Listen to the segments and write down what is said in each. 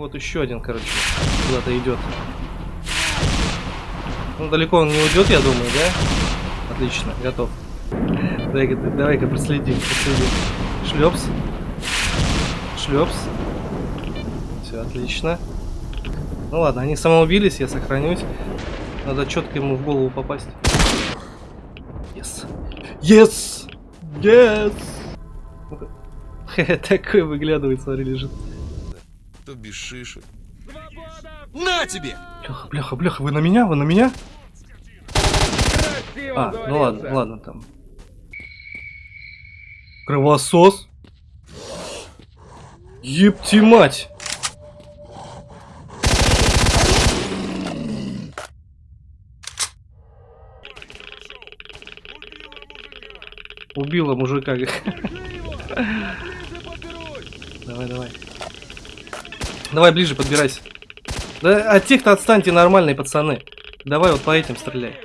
вот еще один, короче, куда-то идет. Ну, далеко он не уйдет, я думаю, да? Отлично, готов. Давай-ка давай проследим, проследим. Шлепс. Шлепс. Все, отлично. Ну ладно, они самоубились, я сохранюсь. Надо четко ему в голову попасть. Yes. Yes! Yes! Такой выглядывает, смотри, лежит. То без шишек. На тебе! Бляха, бляха, бляха, вы на меня? Вы на меня? А, ну ладно, ладно там. Кровосос? Епти мать! Убила мужика. Давай, давай. Давай ближе подбирайся. Да от тех-то отстаньте нормальные пацаны. Давай вот по этим стреляй.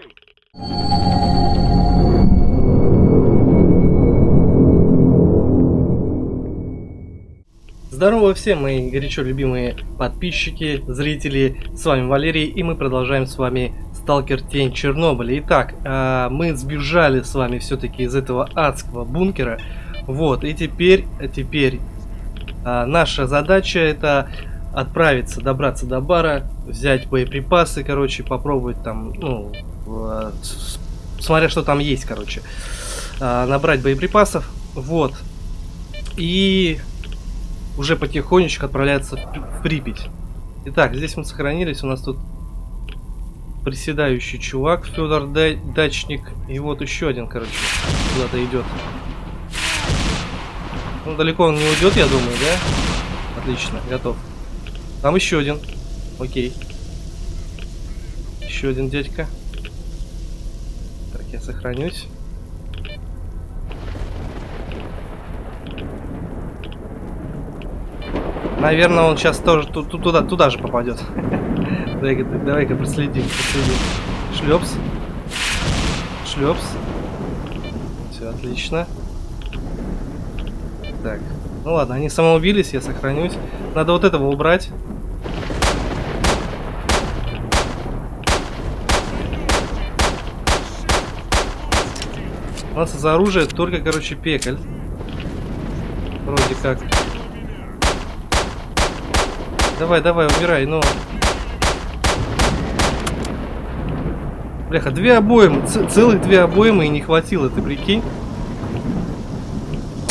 Здорово всем мои горячо любимые подписчики, зрители, с вами Валерий и мы продолжаем с вами Сталкер Тень Чернобыля. Итак, а, мы сбежали с вами все-таки из этого адского бункера, вот, и теперь, теперь а, наша задача это отправиться, добраться до бара, взять боеприпасы, короче, попробовать там, ну, смотря что там есть, короче, э, набрать боеприпасов, вот, и уже потихонечку отправляться в Припять. Итак, здесь мы сохранились, у нас тут приседающий чувак, Федор Дачник, и вот еще один, короче, куда-то идет. Ну, далеко он не уйдет, я думаю, да? Отлично, готов. Там еще один. Окей. Еще один дядька. Так, я сохранюсь. Наверное, он сейчас тоже туда, туда же попадет. Давай-ка давай проследим, проследим. Шлепс. Шлепс. Все, отлично. Так. Ну ладно, они самоубились, я сохранюсь. Надо вот этого убрать. У нас из оружия только, короче, пекаль. Вроде как. Давай, давай, убирай, ну. Бляха, две обоймы, целых две обоймы и не хватило, ты прикинь?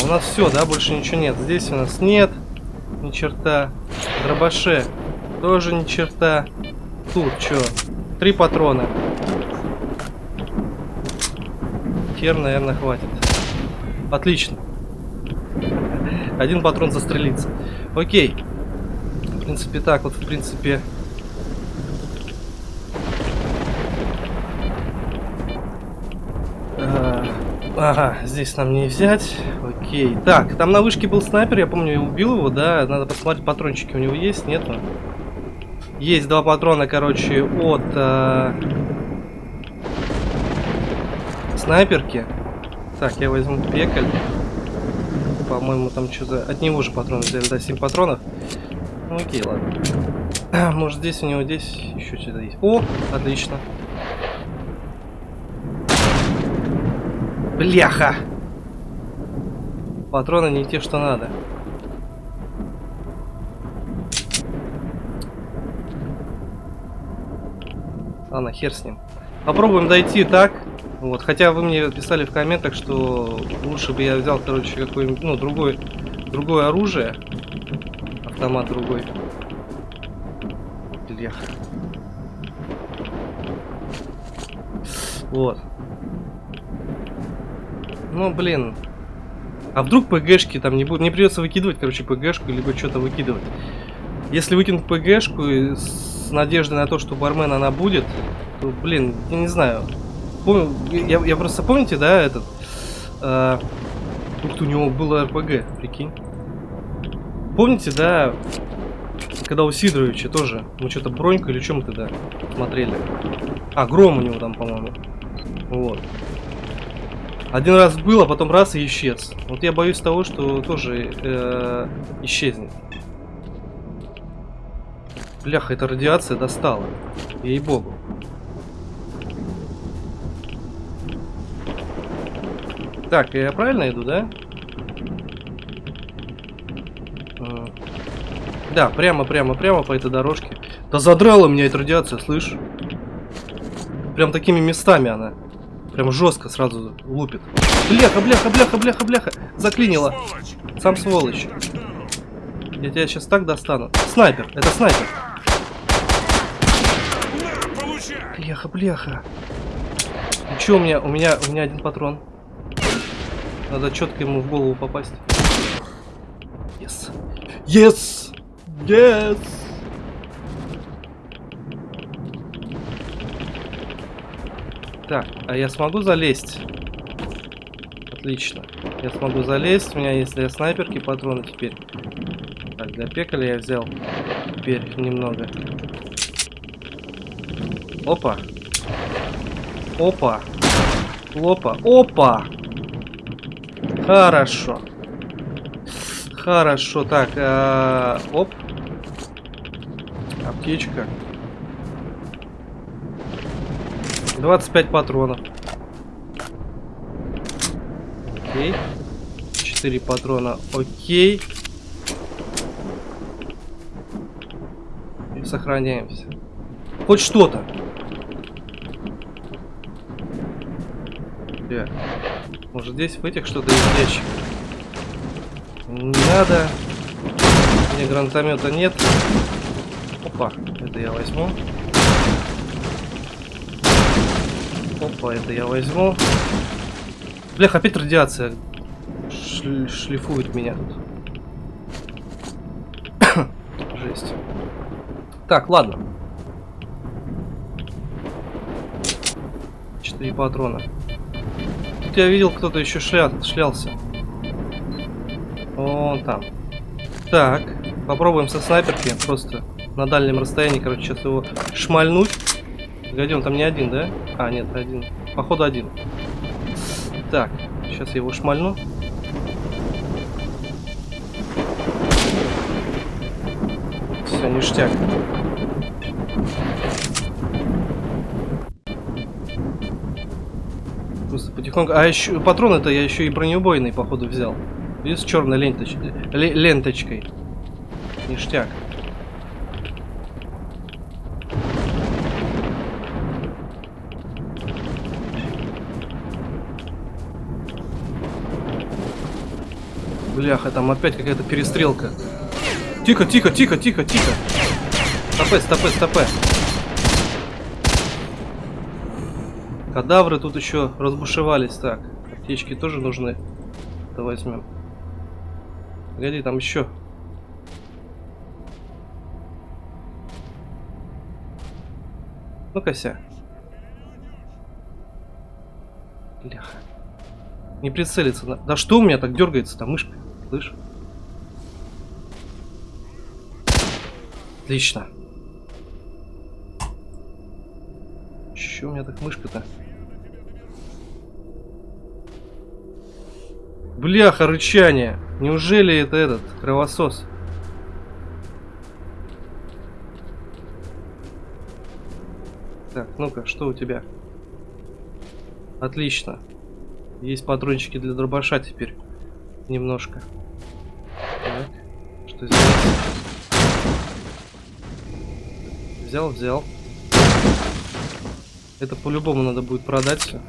А у нас все, да, больше ничего нет. Здесь у нас нет ни черта. Дробаше тоже ни черта. Тут что? Три патрона. Хер, наверное, хватит. Отлично. Один патрон застрелится. Окей. В принципе, так вот, в принципе... А, ага, здесь нам не взять. Окей. Так, там на вышке был снайпер, я помню, я убил его, да? Надо посмотреть, патрончики у него есть, нету? Есть два патрона, короче, от... А снайперки. Так, я возьму пекаль. По-моему, там что-то... От него же патроны взяли, да, 7 патронов. Ну, окей, ладно. Может, здесь у него здесь еще что-то есть. О, отлично. Бляха! Патроны не те, что надо. Ладно, хер с ним. Попробуем дойти так. Вот, хотя вы мне писали в комментах, что лучше бы я взял, короче, какое-нибудь, ну, другой, другое оружие. Автомат другой. Блях. Вот. Ну, блин. А вдруг ПГшки там не будет? Не придется выкидывать, короче, ПГшку, либо что-то выкидывать. Если выкинуть ПГшку с надеждой на то, что бармен она будет, то, блин, я не знаю я, я просто помните, да, этот... Э, ты, у него было РПГ, прикинь. Помните, да, когда у Сидоровича тоже, мы что-то броньку или чем мы тогда смотрели. А, гром у него там, по-моему. Вот. Один раз был, а потом раз и исчез. Вот я боюсь того, что тоже э, исчезнет. Бляха, эта радиация достала. Ей-богу. Так, я правильно иду, да? А. Да, прямо, прямо, прямо по этой дорожке. Да задрала меня эта радиация, слышь? Прям такими местами она. Прям жестко сразу лупит. Бляха, бляха, бляха, бляха, бляха. Заклинила. Сам сволочь. Я тебя сейчас так достану. Снайпер, это снайпер. Бляха, бляха. И что у меня? У меня, у меня один патрон. Надо четко ему в голову попасть. Yes. Yes! Yes! Так, а я смогу залезть? Отлично. Я смогу залезть. У меня есть для снайперки патроны теперь. Так, для пекаля я взял. Теперь немного. Опа. Опа. Опа. Опа. Хорошо. Хорошо. Так, а... оп. Аптечка. 25 патронов. Окей. 4 патрона. Окей. И сохраняемся. Хоть что-то. Где? Может здесь в этих что-то есть ящик? Не надо. Мне гранатомета нет. Опа, это я возьму. Опа, это я возьму. Блях, опять радиация Шль шлифует меня тут. Жесть. Так, ладно. Четыре патрона. Тут я видел, кто-то еще шля... шлялся. Вон там. Так, попробуем со снайперки просто на дальнем расстоянии, короче, сейчас его шмальнуть. Погоди, там не один, да? А, нет, один. Походу один. Так, сейчас я его шмальну. Все, ништяк. Потихоньку. А еще патроны-то я еще и бронеубойный, походу, взял. И с черной ленточ... ленточкой. Ништяк. Бляха, там опять какая-то перестрелка. Тихо, тихо, тихо, тихо, тихо. Стопэ, стопэ, стопэ. Кадавры тут еще разбушевались. Так, аптечки тоже нужны. Давай возьмем. Погоди, там еще. Ну-ка, Бляха. Не прицелиться. Да что у меня так дергается-то мышка? Слышь? Отлично. Че у меня так мышка-то? Бляха, рычание. Неужели это этот кровосос? Так, ну-ка, что у тебя? Отлично. Есть патрончики для дробаша теперь. Немножко. Так, что здесь? Взял, взял. Это по-любому надо будет продать все.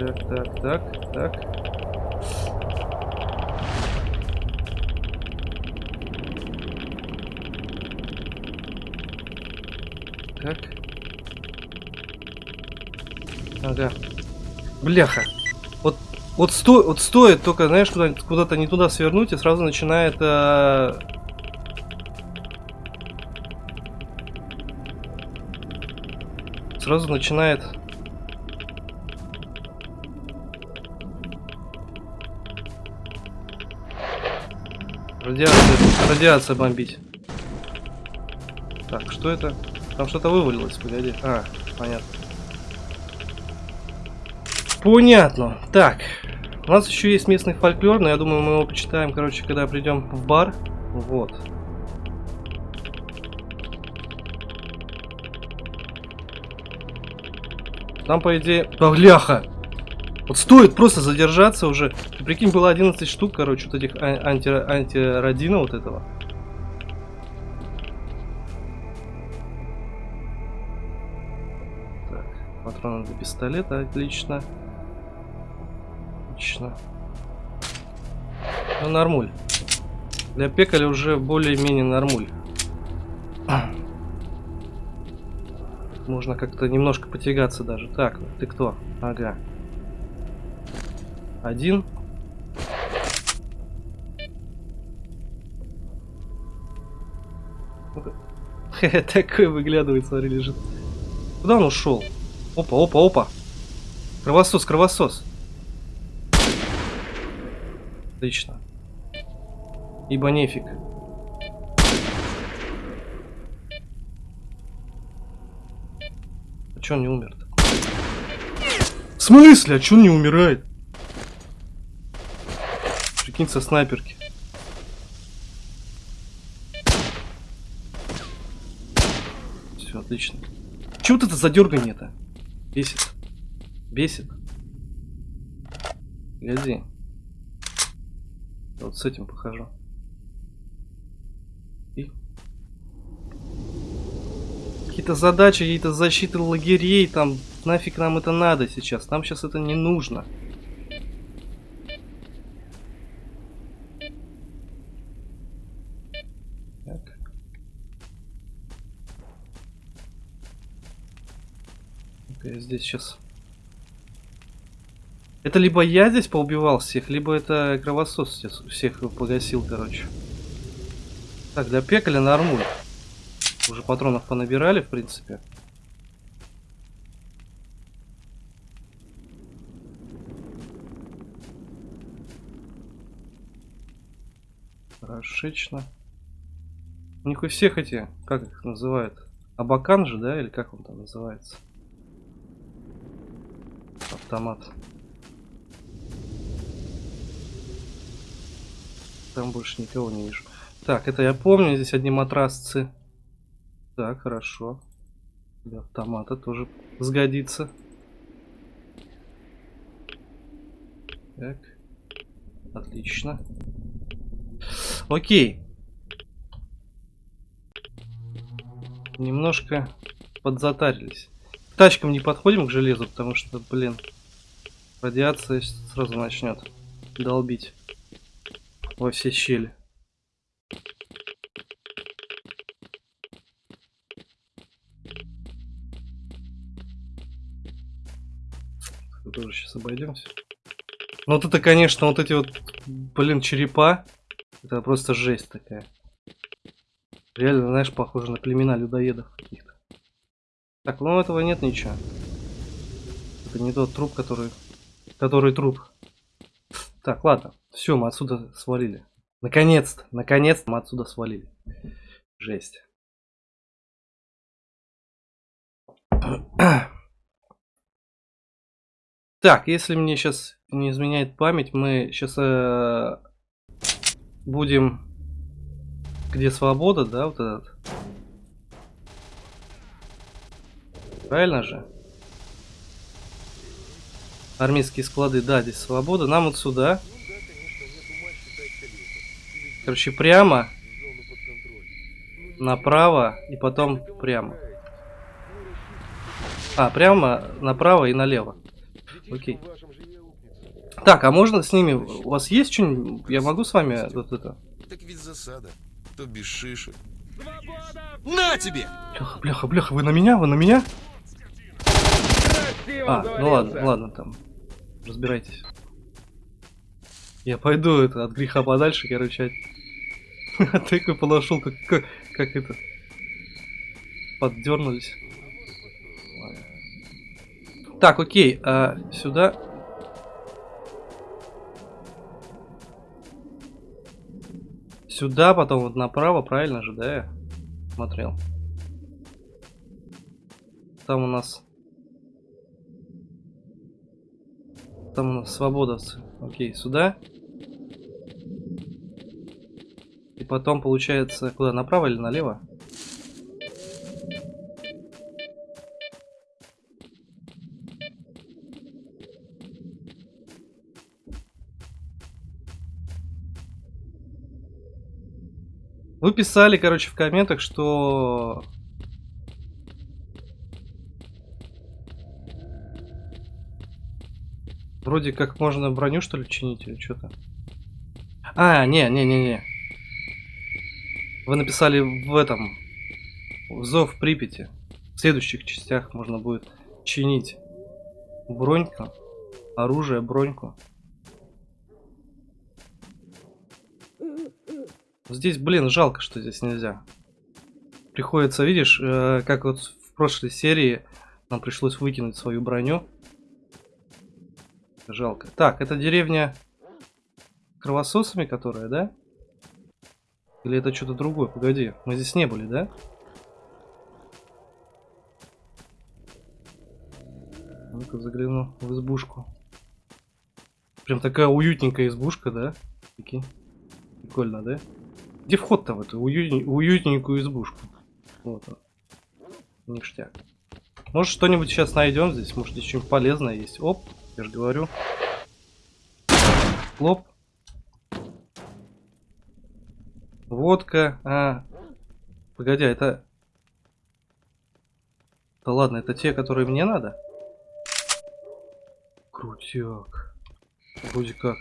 Так, так, так, так. Так. Ага. Бляха. Вот, вот, сто, вот стоит только, знаешь, куда-то куда не туда свернуть, и сразу начинает... Э... Сразу начинает Радиация, бомбить. Так, что это? Там что-то вывалилось, погоди. А, понятно. Понятно. Так, У нас еще есть местный фольклор, но я думаю, мы его почитаем, короче, когда придем в бар. Вот. Там, по идее... Бляха! Вот стоит просто задержаться уже. Ты прикинь, было 11 штук, короче, вот этих а- анти антиродина вот этого. Так, патроны для пистолета, отлично. Отлично. Ну, нормуль. Для пекаля уже более-менее нормуль. Можно как-то немножко потягаться даже. Так, ты кто? Ага. Один. Такой выглядывает, смотри, лежит. Куда он ушел? Опа, опа, опа. Кровосос, кровосос. Отлично. Ибо нефиг. А чё он не умер -то? В смысле? А чё он не умирает? Прикинь, со снайперки. Все, отлично. Чего вот это задергание-то? Бесит. Бесит. Гляди. Вот с этим похожу. И... Какие-то задачи, какие-то защиты лагерей, там нафиг нам это надо сейчас. Нам сейчас это не нужно. Так. Я здесь сейчас это либо я здесь поубивал всех, либо это кровосос всех погасил, короче. Так, для пекаля нормуль. Уже патронов понабирали, в принципе. Хорошечно. У них у всех эти, как их называют? Абакан же, да? Или как он там называется? Автомат. Там больше никого не вижу. Так, это я помню. Здесь одни матрасцы. Так, хорошо. Для автомата тоже сгодится. Так. Отлично. Окей. Немножко подзатарились. К тачкам не подходим к железу, потому что, блин, радиация сразу начнет долбить во все щели. Тоже сейчас обойдемся. Ну вот это, конечно, вот эти вот, блин, черепа. Это просто жесть такая. Реально, знаешь, похоже на племена людоедов каких-то. Так, ну этого нет ничего. Это не тот труп, который... Который труп. Так, ладно. Все, мы отсюда свалили. Наконец-то, наконец-то мы отсюда свалили. Жесть. Так, если мне сейчас не изменяет память, мы сейчас э, будем... Где свобода, да, вот этот? Правильно же? Армейские склады, да, здесь свобода. Нам вот сюда. Короче, прямо. Направо и потом прямо. А, прямо, направо и налево. Окей. Так, а можно с ними... У вас есть что-нибудь? Я могу с вами вот это... Так ведь засада. То без шишек. На тебе! Бляха, бляха, бляха, вы на меня? Вы на меня? А, ну ладно, ладно, там. Разбирайтесь. Я пойду это от греха подальше, короче. Такой подошел, как, как, как это. Поддернулись. Так, окей, а, сюда. Сюда, потом вот направо, правильно же, да, я смотрел? Там у нас Там у нас свободовцы. Окей, сюда. И потом получается куда, направо или налево? Вы писали, короче, в комментах, что... Вроде как можно броню, что ли, чинить или что-то. А, не-не-не-не. Вы написали в этом... В Зов Припяти. В следующих частях можно будет чинить броньку, оружие, броньку. Здесь, блин, жалко, что здесь нельзя. Приходится, видишь, э, как вот в прошлой серии нам пришлось выкинуть свою броню. Жалко. Так, это деревня кровососами, которая, да? Или это что-то другое? Погоди, мы здесь не были, да? Ну-ка загляну в избушку. Прям такая уютненькая избушка, да? Прикинь. Прикольно, да? Где вход-то в эту уют... уютненькую избушку? Вот он. Ништяк. Может что-нибудь сейчас найдем здесь? Может здесь что-нибудь полезное есть? Оп, я же говорю. Лоп. Водка. А. Погоди, а это... Да ладно, это те, которые мне надо? Крутяк. Вроде как.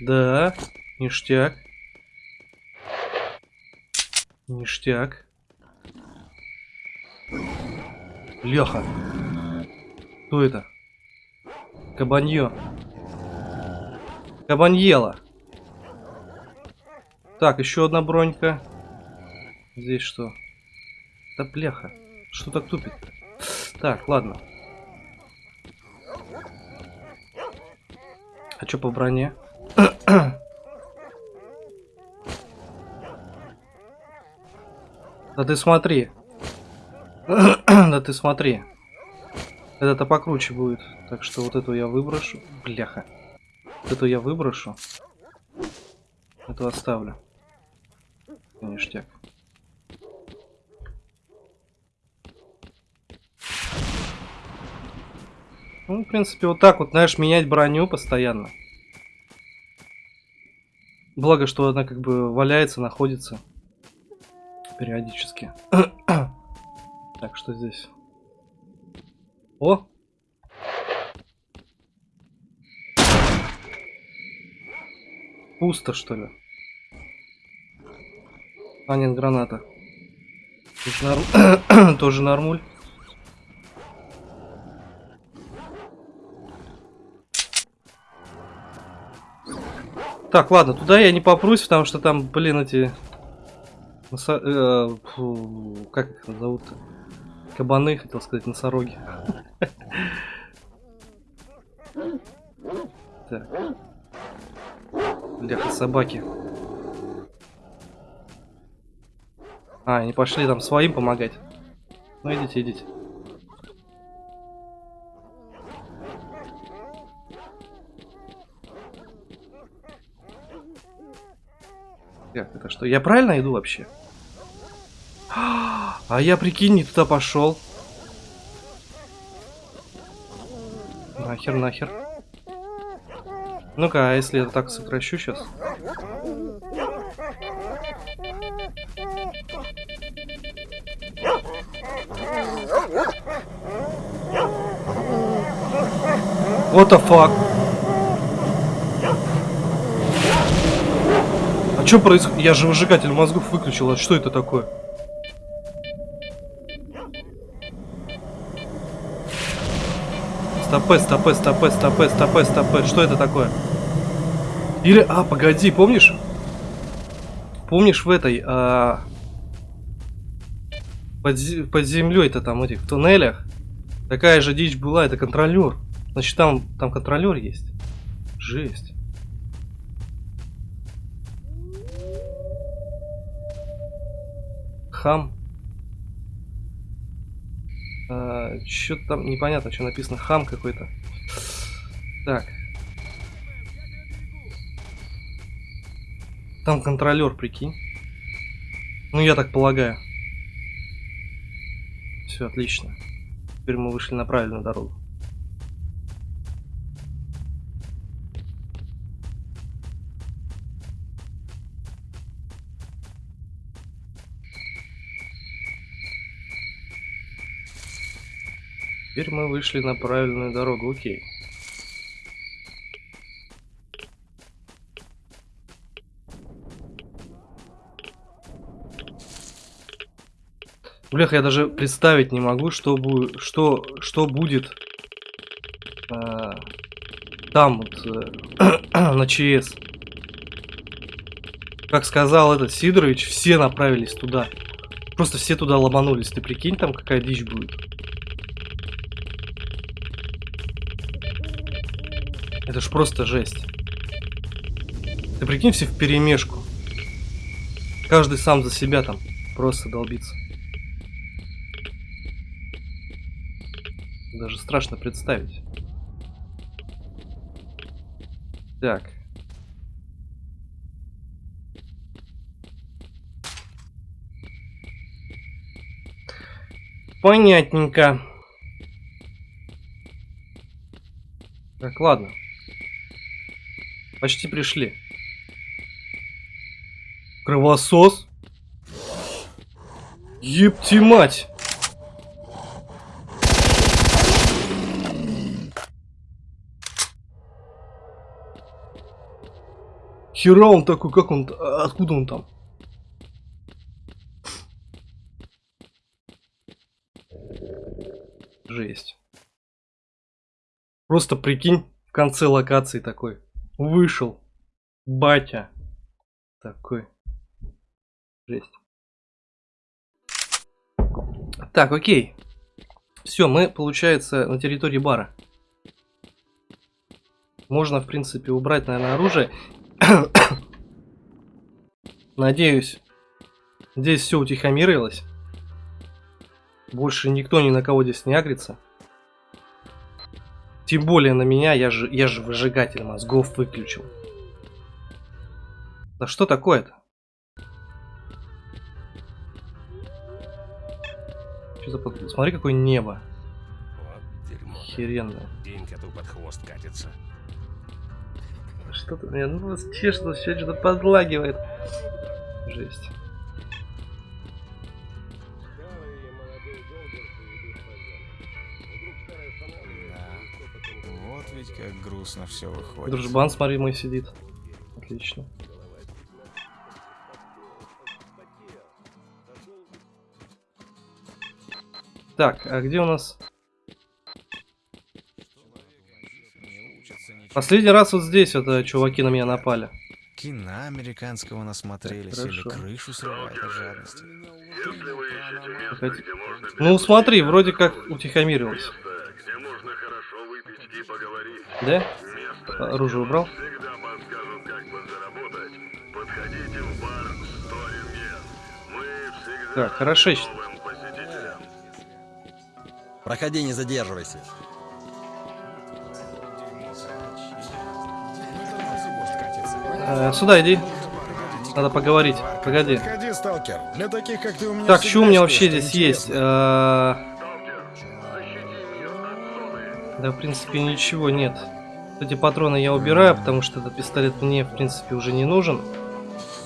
Да, ништяк. Ништяк. Леха. Кто это? Кабанье. Кабаньела. Так, еще одна бронька. Здесь что? Да бляха. Что так тупит? Так, ладно. А что по броне? Да ты смотри. да ты смотри. Это-то покруче будет. Так что вот эту я выброшу. Бляха. Вот эту я выброшу. Эту оставлю. Ништяк. Ну, в принципе, вот так вот, знаешь, менять броню постоянно. Благо, что она как бы валяется, находится периодически. так, что здесь? О! Пусто, что ли? А, нет, граната. Тоже, норм... Тоже нормуль. Так, ладно, туда я не попрусь, потому что там, блин, эти. Э, фу, как их зовут? Кабаны, хотел сказать, носороги. Так. Бляха, собаки. А, они пошли там своим помогать. Ну идите, идите. Так, это что? Я правильно иду вообще? А я, прикинь, не туда пошел. Нахер, нахер. Ну-ка, а если я так сокращу сейчас? What the fuck? А что происходит? Я же выжигатель мозгов выключил, а что это такое? Стопе, стопе, стопе, стопе, стопе, стопе. Что это такое? Или... А, погоди, помнишь? Помнишь в этой... А... Под, под землей-то там, этих, в туннелях. Такая же дичь была, это контролер. Значит, там, там контролер есть. Жесть. Хам. А, что там непонятно, что написано. Хам какой-то. Так. Там контролер, прикинь. Ну, я так полагаю. Все, отлично. Теперь мы вышли на правильную дорогу. Теперь мы вышли на правильную дорогу, окей. Блях, я даже представить не могу, что, будет, что, что будет э, там, вот, э, на ЧС. Как сказал этот Сидорович, все направились туда. Просто все туда ломанулись. Ты прикинь, там какая дичь будет. Это ж просто жесть. Ты прикинь, все в перемешку. Каждый сам за себя там просто долбится. Даже страшно представить. Так. Понятненько. Так, ладно. Почти пришли. Кровосос? Епти мать! Хера он такой, как он, а, откуда он там? Жесть. Просто прикинь, в конце локации такой. Вышел. Батя. Такой. Жесть. Так, окей. Все, мы, получается, на территории бара. Можно, в принципе, убрать, наверное, оружие. Надеюсь, здесь все утихомирилось. Больше никто ни на кого здесь не агрится. Тем более на меня, я же, я же выжигатель мозгов выключил. Да что такое-то? Что за под... Смотри, какое небо. Вот дерьмо. Охеренное. День коту под хвост катится. Что-то меня ну, чешется, все что-то подлагивает. Жесть. Как грустно все выходит. Дружбан, смотри, мой сидит. Отлично. Так, а где у нас... Последний раз вот здесь вот э, чуваки на меня напали. Кино американского насмотрелись Так, или крышу срывают от жадности. Ну смотри, вроде как утихомирилось. где можно хорошо выпить и Да? Оружие убрал? Всегда подскажут, как подзаработать. Подходите в бар Story Mess. Мы всегда Так, посетителям. Проходи, не задерживайся. Э, сюда иди. Надо поговорить. Погоди. Ходи, сталкер. Для таких, как ты, у меня Так, что у меня вообще здесь есть? Э, Да, в принципе, ничего нет. Эти патроны я убираю, потому что этот пистолет мне, в принципе, уже не нужен.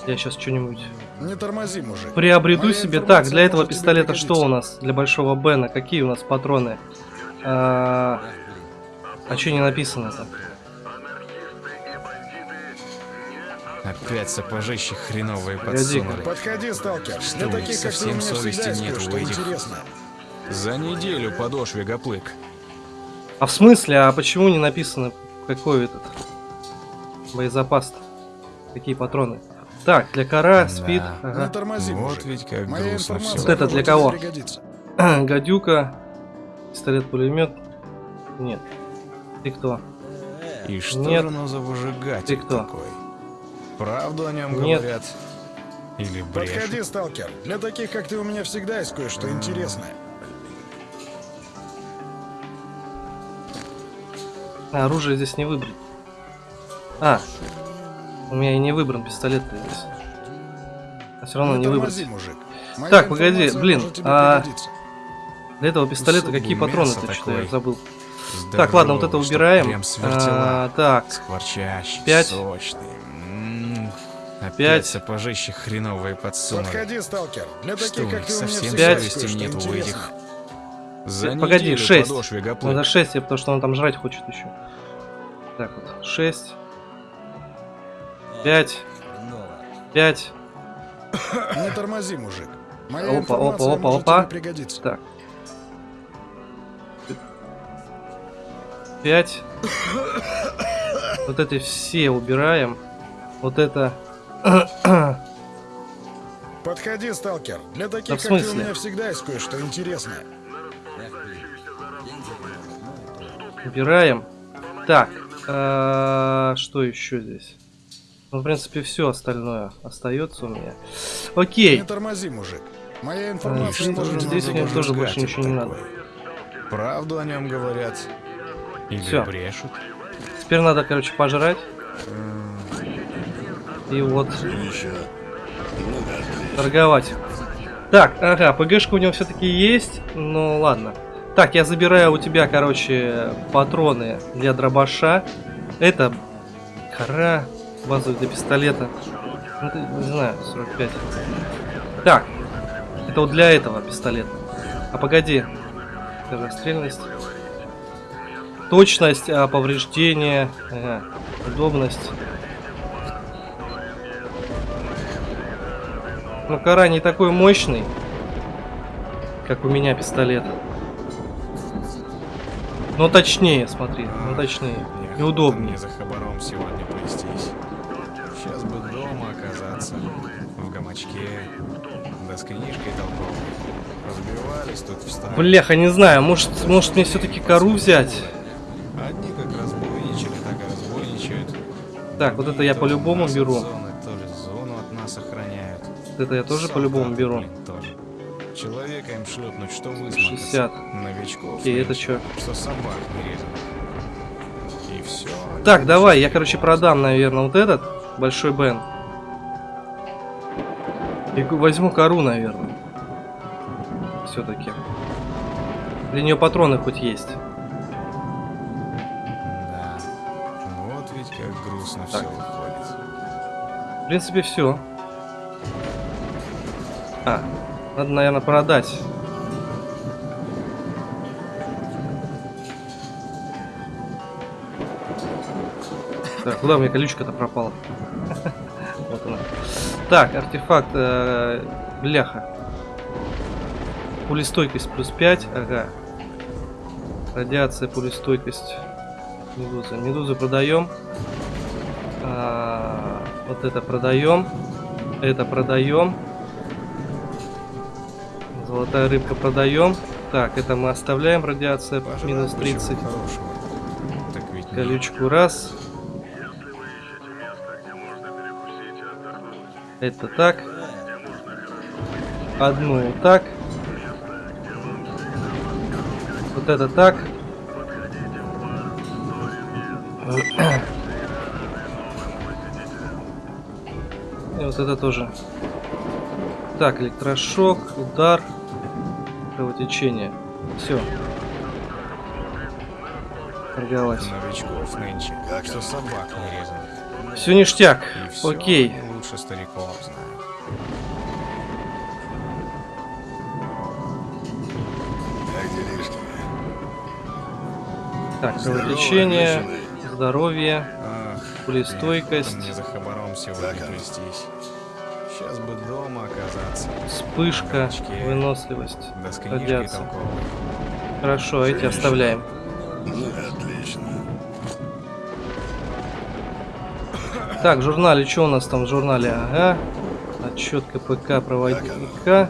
Я сейчас что-нибудь Не тормози, мужик. приобрету Моя себе. Так, для этого пистолета что у нас? Для большого Бена. Какие у нас патроны? А, а что не написано-то? Анархисты и бандиты не Опять сапожище хреновые подсунули. Подходи, сталкер. Для Что, таких, как ты, у совсем меня всегда совести нет у этих? За неделю подошве гоплык. А в смысле? А почему не написано, какой этот боезапас? -то? Какие патроны? Так, для кора, спид, Да. Не ага. тормози, Вот мужик. ведь как Моя грустно все. Вот это для кого? гадюка, пистолет-пулемет. Нет. Ты кто? И что Нет. же оно за выжигатель Ты кто? такой? Правду о нем Нет. говорят? Или брешут? Подходи, сталкер. Для таких, как ты, у меня всегда есть кое-что интересное. А, оружие здесь не выбрать. А, у меня и не выбран пистолет здесь. А все равно не выбрать. мужик. Моя Так, погоди, блин, а-. Для этого пистолета Кусок какие патроны-то? Что-то я забыл. Так, ладно, вот это убираем. А, так, Скворчащий, Пять. сочный. М, Опять Пять. сапожище хреновые подсунули. Подходи, сталкер. Для Что, таких, у как них ты, совсем Пять. совести нет у этих. За Погоди, неделю шесть. подошве гоплык. надо 6, потому что он там жрать хочет еще. Так вот, 6, 5, Хреново. 5. Не тормози, мужик. Моя Опа, опа, опа, опа. тебе пригодиться. Так. 5. Вот эти все убираем. Вот это... Подходи, сталкер. Для таких, Да как ты, у меня всегда есть кое-что интересное. Убираем. Так. а, Что еще здесь? Ну, в принципе, все остальное остается у меня. Окей. Не тормози, мужик. Моя А, информация здесь может здесь мне тоже больше ничего не надо. Правду о нем говорят. Или Всё. брешут. Теперь надо, короче, пожрать. И вот торговать. Так, ага, ПГшка у него все-таки есть. Ну ладно. Так, я забираю у тебя, короче, патроны для дробаша. Это кора базовая для пистолета. Ну, это, не знаю, 45. Так, это вот для этого пистолета. А погоди. Скорострельность. Точность, а, повреждение, ага, удобность. Ну, кора не такой мощный, как у меня пистолет. Но точнее, смотри, ну точнее. И Неохота удобнее. мне за хабаром сегодня плестись. Сейчас бы дома оказаться. В гамачке. Да с книжкой толковой. Разбивались тут встали. Бляха, не знаю, может, может мне все-таки кору взять? Одни как разбойничали, так и разбойничают. Так, вот это я по-любому беру. Зоны, то ли зону от нас охраняют. Вот это я тоже по-любому беру. блин, тоже. Человека им шлепнуть, что высморкаться. 60. Окей, Новичков. это нынче, чё? Что собак не. И все. Так, давай, я, короче, продам, наверное, вот этот большой Бен. И возьму кору, наверное. Все-таки. Для нее патроны хоть есть. Да. Вот ведь как грустно все Так. выходит. В принципе, все. А, надо, наверное, продать. Так, куда у меня колючка-то пропала? Вот она. Так, артефакт э, бляха. Пулестойкость плюс 5, ага. Радиация, пулестойкость. Медуза. Медузу продаем. А, вот это продаем. Это продаем. Золотая рыбка продаем. Так, это мы оставляем. Радиация Пожрать минус бы чего 30. хорошего. Так ведь нет. Колючку раз. Это так. Одну так. Вот это так. И вот это тоже. Так, электрошок, удар, кровотечение. Все. Торговать. Новичков нынче. Что собак не резано. Все ништяк. И всё Окей. лучше стариков. Как делишки? Так, кровотечение, здоровье. Пулестойкость. мне за хабаром сегодня а. плестись. Сейчас бы дома оказаться. Вспышка, Гамачке. выносливость. Да с книжкой. Хорошо, а эти оставляем. Ну, отлично. Так, в журнале, что у нас там в журнале? Ага. Отчет КПК проводника.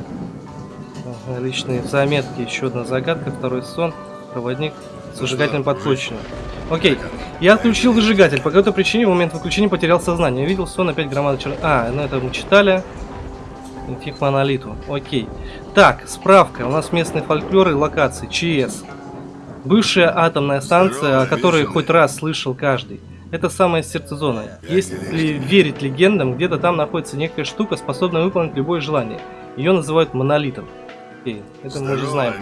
Ага, личные заметки. Еще одна загадка. Второй сон. Проводник с зажигательным подключенным. Окей. Я отключил зажигатель. По какой-то причине в момент выключения потерял сознание. Видел сон опять громада чер... А, ну это мы читали. Идти к монолиту. Окей. Так, справка. У нас местные фольклоры и локации. ЧС. Бывшая атомная станция, о которой хоть раз слышал каждый. Это самое сердце зоны. Если верить легендам, где-то там находится некая штука, способная выполнить любое желание. Ее называют монолитом. Окей, это мы уже знаем.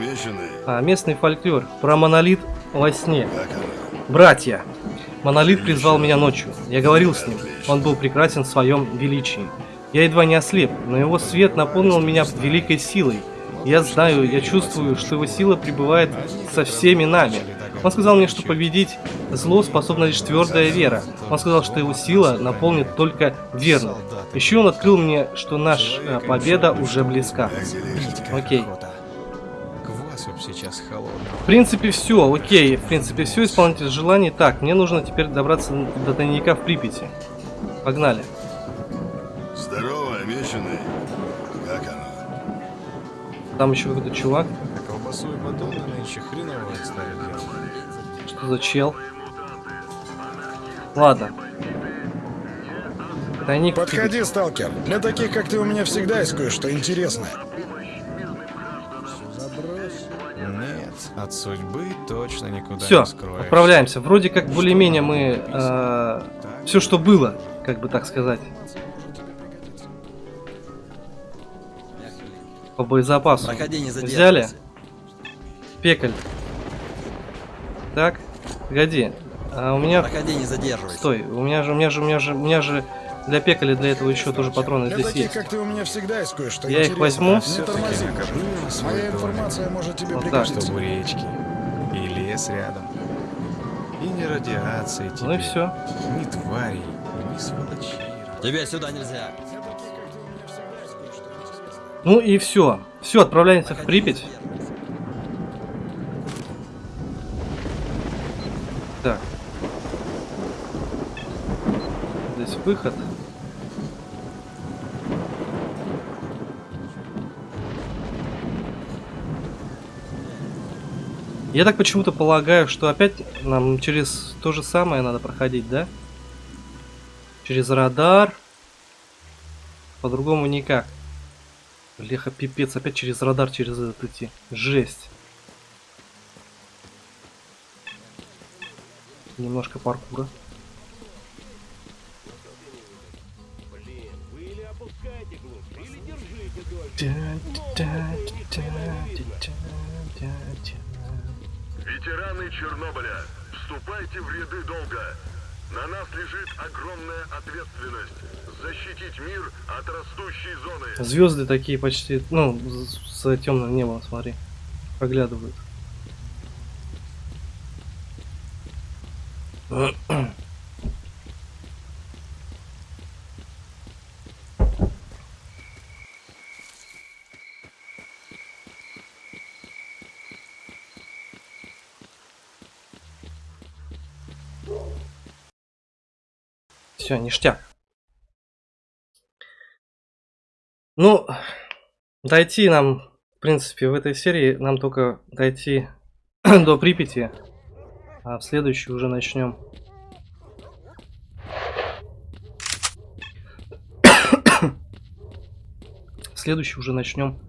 А, местный фольклор про монолит во сне. Братья! Монолит призвал меня ночью. Я говорил с ним. Он был прекрасен в своем величии. Я едва не ослеп, но его свет наполнил меня великой силой. Я знаю, я чувствую, что его сила пребывает со всеми нами. Он сказал мне, что победить зло способна лишь твердая вера. Он сказал, что его сила наполнит только верных. Еще он открыл мне, что наша победа уже близка. Окей. Б сейчас холодного. В принципе, все, окей. В принципе, все, исполнитель желаний. Так, мне нужно теперь добраться до тайника в Припяти. Погнали. Здорово, обещанный. Как оно? Там еще какой-то чувак. А колбасу и батоны нынче хреново ставят делать. Что за чел? Ладно. Тайник Припяти. Подходи, сталкер. Для таких, как ты, у меня всегда есть кое-что интересное. От судьбы точно никуда Все, не скроешься. отправляемся. Вроде как более-менее мы... все, что было, как бы так сказать. По боезапасу. Проходи, не Взяли? Пекаль. Так, погоди. А у меня... Проходи, не задерживайся. Стой, у меня же, у меня же, у меня же, у меня же для пекали для этого еще тоже патроны Для здесь таких, есть. как ты, у меня всегда есть кое-что Я их возьму. Не Всё-таки тормози. Моя информация может тебе Вот так. Чтобы речки и лес рядом. И не радиации тебе. Ну и все. Ни тварей, ни сволочей. Тебе сюда нельзя. Ну и все. Все, отправляемся в Припять. Так. Здесь выход. Я так почему-то полагаю, что опять нам через то же самое надо проходить, да? Через радар. По-другому никак. Леха, пипец, опять через радар, через этот идти. Жесть. Немножко паркура. Ветераны Чернобыля, вступайте в ряды долга. На нас лежит огромная ответственность защитить мир от растущей зоны. Звезды такие почти, ну, за темным небом, смотри, проглядывают. Все, ништяк. Ну, дойти нам, в принципе, в этой серии нам только дойти до Припяти, а в следующей уже начнем. В следующий уже начнем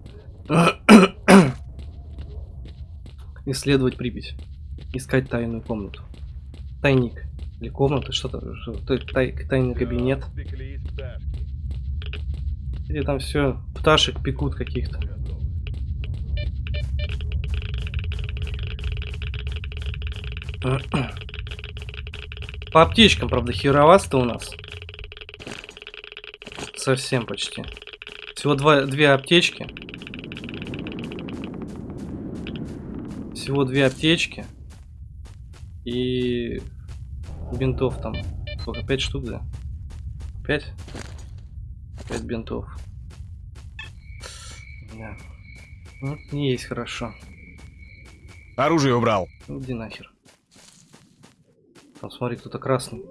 исследовать Припять, искать тайную комнату, тайник или комната, что-то, что-то, тай- тайный кабинет. Где там все пташек пекут каких-то. По аптечкам, правда, херовасто у нас. Совсем почти. Всего два, две аптечки. Всего две аптечки. И бинтов там. Сколько? Пять штук, да? Пять? Пять бинтов. Да. Ну, не есть хорошо. Оружие убрал. Ну, Иди нахер. Там смотри, кто-то красный.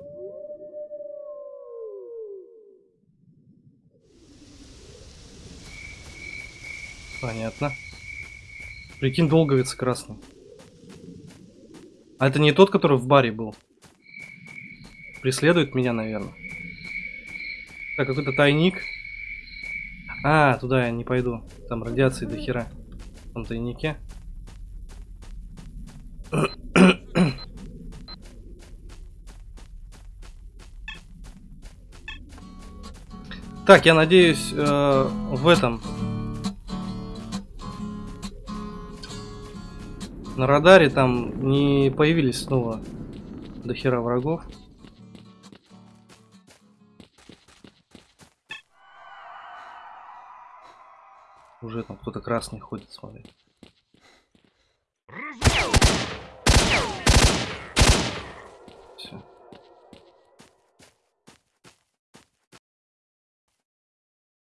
Понятно. Прикинь, долговец красный. А это не тот, который в баре был? Преследует меня, наверное. Так, какой-то тайник. А, туда я не пойду. Там радиации до хера. В том тайнике. Так, я надеюсь, э, в этом... На радаре там не появились снова до хера врагов. Уже там кто-то красный ходит, смотри. Все.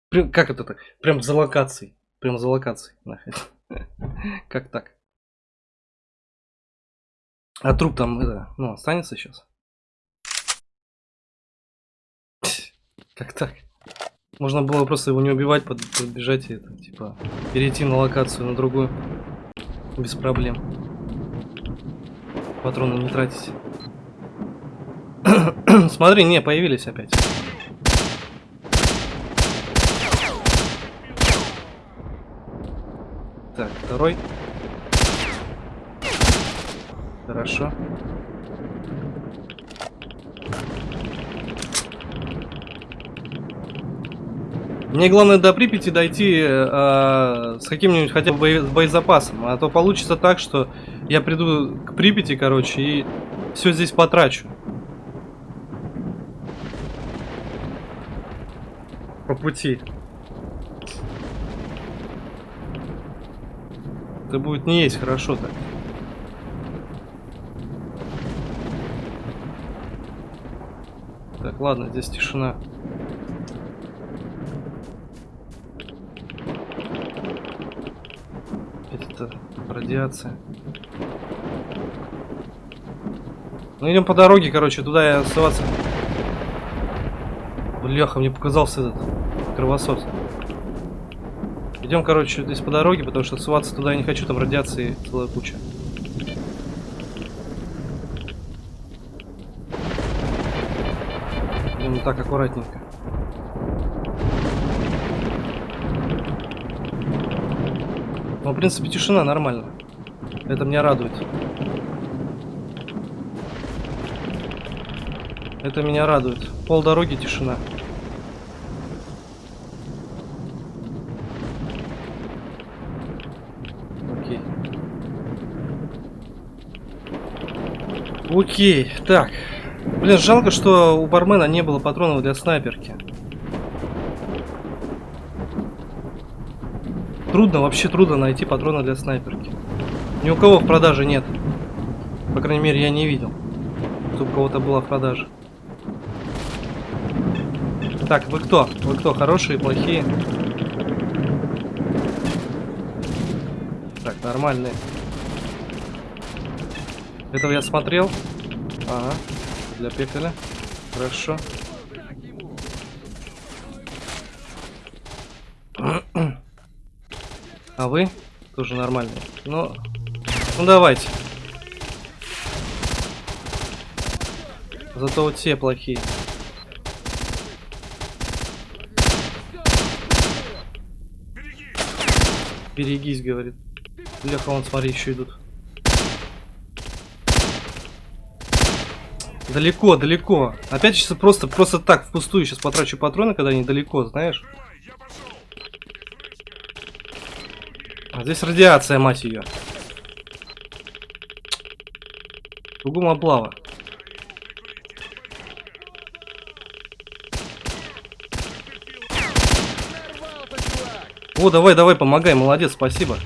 Прям, как это так? Прям за локацией. Прям за локацией. нахрен. Как так? А труп там, это, ну, останется сейчас? Как так? Можно было просто его не убивать, под- подбежать и это, типа, перейти на локацию на другую. Без проблем. Патроны не тратить. Смотри, не, появились опять. Так, второй. Хорошо. Мне главное до Припяти дойти э, с каким-нибудь хотя бы бое- боезапасом, а то получится так, что я приду к Припяти, короче, и все здесь потрачу. По пути. Это будет не есть хорошо так. Так, ладно, здесь тишина. Это радиация. Ну идем по дороге, короче, туда я оставаться. Бляха, мне показался этот кровосос. Идем, короче, здесь по дороге, потому что ссываться туда я не хочу, там радиации целая куча. Идем так аккуратненько. Ну, в принципе, тишина нормально. Это меня радует. Это меня радует. Пол дороги тишина. Окей. Окей, так. Блин, жалко, что у бармена не было патронов для снайперки. Трудно, вообще трудно найти патроны для снайперки. Ни у кого в продаже нет. По крайней мере, я не видел, чтобы у кого-то была в продаже. Так, вы кто? Вы кто? Хорошие, плохие? Так, нормальные. Этого я смотрел. Ага. Для пекаря. Хорошо. А вы? Тоже нормальные. Ну, ну давайте. Зато вот те плохие. Берегись, говорит. Леха, вон, смотри, еще идут. Далеко, далеко. Опять сейчас просто, просто так, впустую сейчас потрачу патроны, когда они далеко, знаешь. А здесь радиация, мать ее. Кругом облава. О, давай, давай, помогай, молодец, спасибо.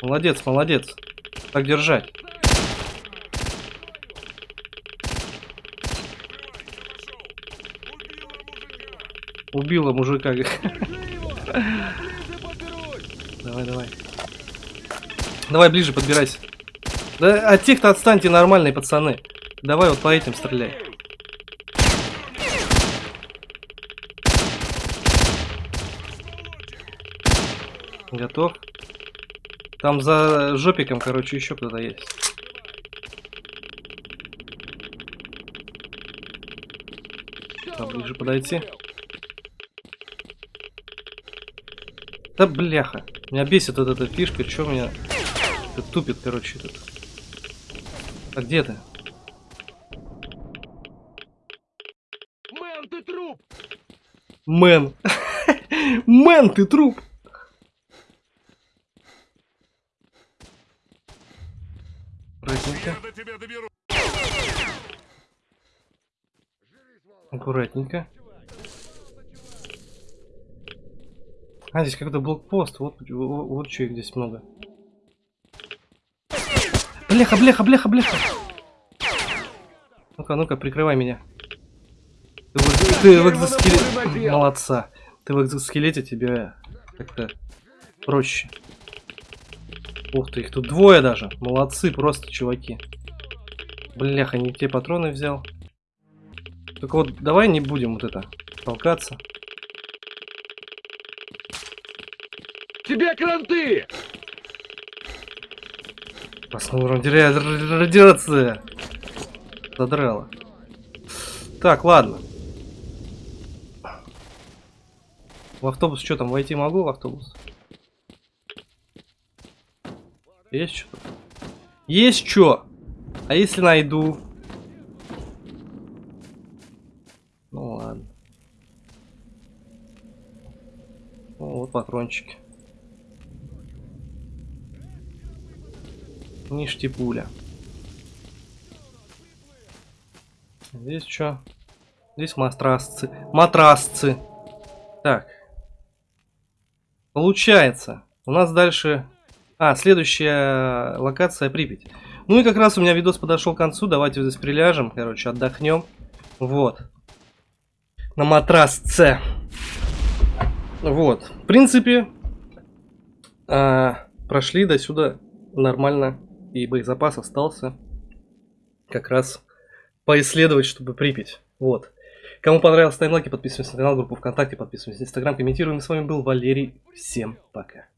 Молодец, молодец. Так держать. Убила мужика. Давай, давай. Давай ближе подбирайся. Да от тех-то отстаньте нормальные пацаны. Давай вот по этим стреляй. Готов. Там за жопиком, короче, еще кто-то есть. Поближе подойти. Да бляха. Меня бесит вот эта фишка, что меня это тупит, короче, этот. А где ты? Man. Man, ты труп. Аккуратненько. Аккуратненько. А, здесь какой-то блокпост. Вот, вот, вот что их здесь много. Бляха, бляха, бляха, бляха. Ну-ка, ну-ка, прикрывай меня. Ты, в- ты в экзоскелете... Молодца. Ты в экзоскелете, тебе как-то проще. Ух ты, их тут двое даже. Молодцы просто, чуваки. Бляха, не те патроны взял. Только вот давай не будем вот это толкаться. Тебе кранты! Р- радиация. Задрала. Так, ладно. В автобус что там, войти могу в автобус? Есть что? Есть что? А если найду? Ну ладно. Ну, вот патрончики. Ништипуля. Здесь что? Здесь матрасцы. Матрасцы. Так. Получается. У нас дальше... А, следующая локация Припять. Ну и как раз у меня видос подошел к концу. Давайте здесь приляжем. Короче, отдохнем. Вот. На матрасце. Вот. В принципе, а, прошли до сюда нормально. И боезапас остался. Как раз поисследовать, чтобы Припять. Вот. Кому понравилось, ставим лайки, подписываемся на канал, группу ВКонтакте, подписываемся на Инстаграм, комментируем. С вами был Валерий. Всем пока.